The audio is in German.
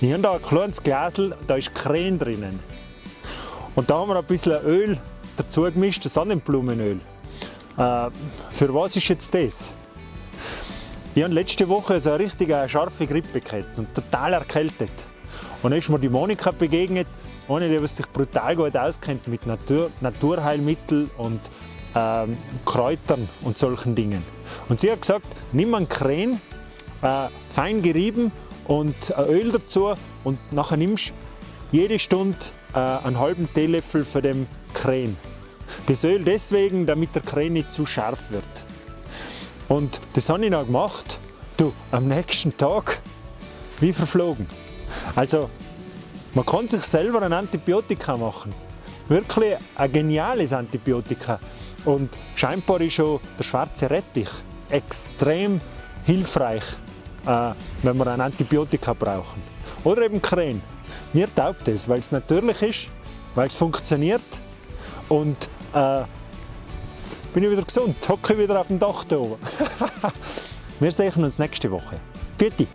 Ich habe hier ein kleines Gläsel, da ist Krähen drinnen. Und da haben wir ein bisschen Öl dazu gemischt, Sonnenblumenöl. Äh, für was ist jetzt das? Ich habe letzte Woche so eine richtige scharfe Grippe gehabt und total erkältet. Und dann ist mir die Monika begegnet, ohne die sich brutal gut auskennt mit Natur, Naturheilmitteln und ähm, Kräutern und solchen Dingen. Und sie hat gesagt, nimm einen Krähen, äh, fein gerieben und Öl dazu und nachher nimmst jede Stunde äh, einen halben Teelöffel von dem Krähen. Das Öl deswegen, damit der Krähen nicht zu scharf wird. Und das habe ich noch gemacht. Du, am nächsten Tag wie verflogen. Also, man kann sich selber ein Antibiotika machen. Wirklich ein geniales Antibiotika. Und scheinbar ist schon der schwarze Rettich extrem hilfreich, äh, wenn wir ein Antibiotika brauchen. Oder eben Krähen. Mir taugt es, weil es natürlich ist, weil es funktioniert und äh, bin ich wieder gesund, hocke wieder auf dem Dach da oben. Wir sehen uns nächste Woche. Vierte!